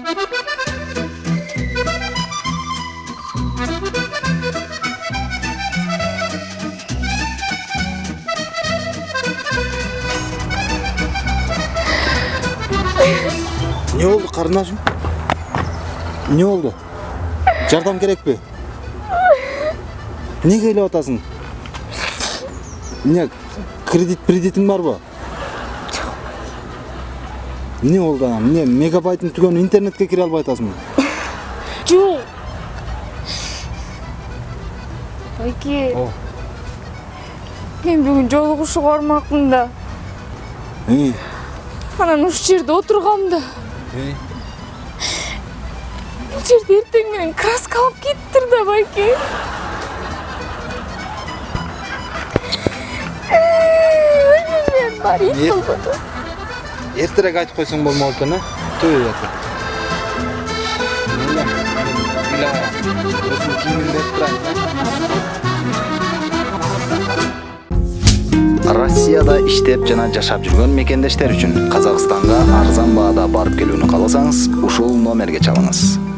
не болды қарындашым не болды жардам керек пе неге ойлап отасың? не кредит кредитің бар ба эмне болду анан эмне мегабайтың түгөнү интернетке кире албай атасыңбы Жок. Байке. Мен бүгүн жолугушууга бармакмын да. Анан ушул жерде отургам да. Бул жерде эртең менен краска алып кетиптир да байке. Мен бар ит Нет. болбоду. Эртерээк айтып койсоң болмок экен э? Турайын россияда иштеп жана жашап жүргөн мекендештер үчүн казакстанга арзан баада барып келүүнү кааласаңыз ушул номерге чалыңыз